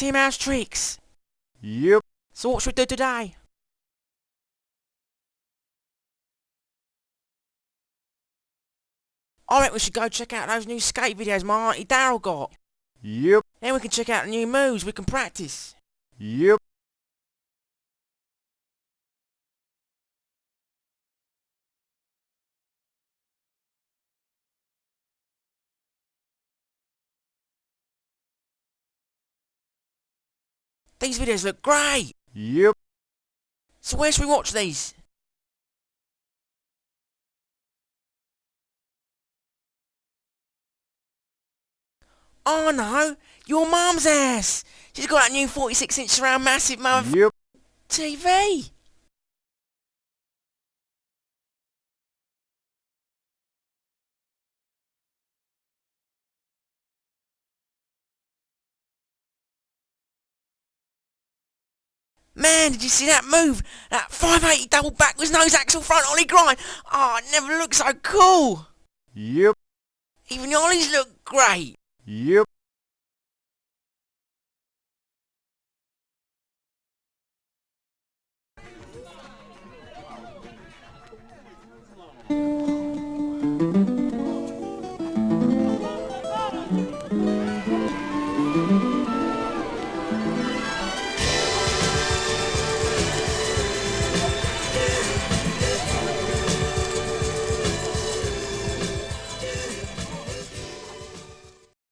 Team House Tricks. Yep. So what should we do today? I reckon we should go check out those new skate videos my auntie Daryl got. Yep. Then we can check out the new moves we can practice. Yep. These videos look great. Yep. So where should we watch these? Oh no, your mum's ass! She's got that new 46 inch surround massive mother Yep. TV. Man, did you see that move? That 580 double backwards nose axle front ollie grind. Oh, it never looked so cool. Yep. Even the ollies look great. Yep.